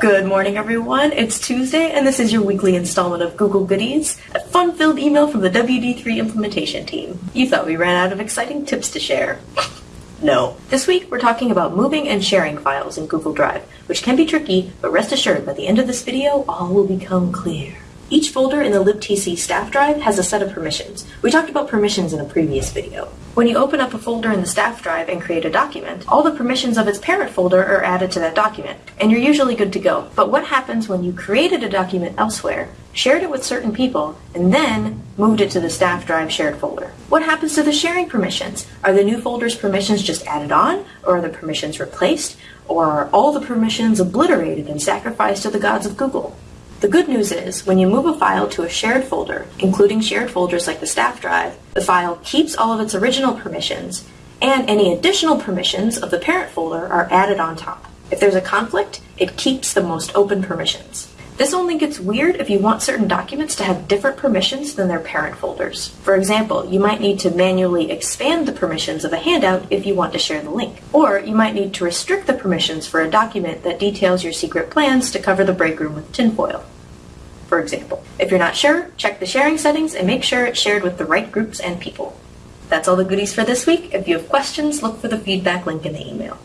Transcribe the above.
Good morning, everyone. It's Tuesday, and this is your weekly installment of Google Goodies, a fun-filled email from the WD3 implementation team. You thought we ran out of exciting tips to share. no. This week, we're talking about moving and sharing files in Google Drive, which can be tricky, but rest assured, by the end of this video, all will become clear. Each folder in the libtc staff drive has a set of permissions. We talked about permissions in a previous video. When you open up a folder in the staff drive and create a document, all the permissions of its parent folder are added to that document, and you're usually good to go. But what happens when you created a document elsewhere, shared it with certain people, and then moved it to the staff drive shared folder? What happens to the sharing permissions? Are the new folder's permissions just added on, or are the permissions replaced, or are all the permissions obliterated and sacrificed to the gods of Google? The good news is, when you move a file to a shared folder, including shared folders like the staff drive, the file keeps all of its original permissions, and any additional permissions of the parent folder are added on top. If there's a conflict, it keeps the most open permissions. This only gets weird if you want certain documents to have different permissions than their parent folders. For example, you might need to manually expand the permissions of a handout if you want to share the link. Or you might need to restrict the permissions for a document that details your secret plans to cover the break room with tinfoil for example. If you're not sure, check the sharing settings and make sure it's shared with the right groups and people. That's all the goodies for this week. If you have questions, look for the feedback link in the email.